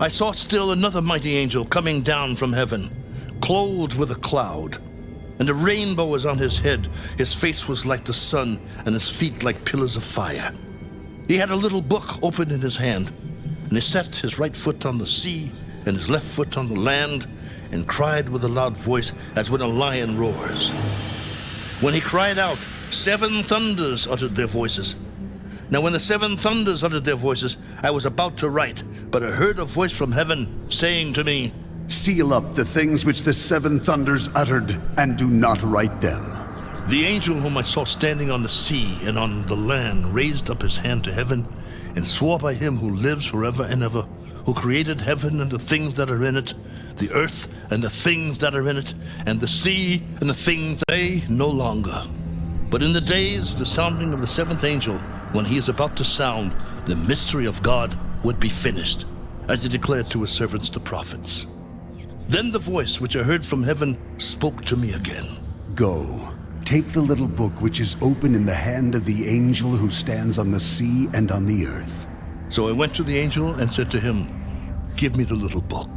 I saw still another mighty angel coming down from heaven, clothed with a cloud. And a rainbow was on his head. His face was like the sun, and his feet like pillars of fire. He had a little book open in his hand, and he set his right foot on the sea and his left foot on the land, and cried with a loud voice as when a lion roars. When he cried out, seven thunders uttered their voices. Now, when the seven thunders uttered their voices, I was about to write, but I heard a voice from heaven saying to me, Seal up the things which the seven thunders uttered, and do not write them. The angel whom I saw standing on the sea and on the land raised up his hand to heaven and swore by him who lives forever and ever, who created heaven and the things that are in it, the earth and the things that are in it, and the sea and the things they no longer. But in the days of the sounding of the seventh angel, when he is about to sound, the mystery of God would be finished, as he declared to his servants the prophets. Then the voice which I heard from heaven spoke to me again. Go, take the little book which is open in the hand of the angel who stands on the sea and on the earth. So I went to the angel and said to him, Give me the little book.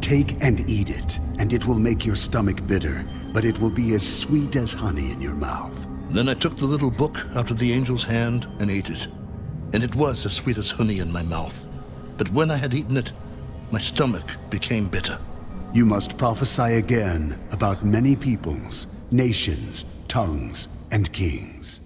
Take and eat it, and it will make your stomach bitter, but it will be as sweet as honey in your mouth. Then I took the little book out of the angel's hand and ate it. And it was as sweet as honey in my mouth. But when I had eaten it, my stomach became bitter. You must prophesy again about many peoples, nations, tongues, and kings.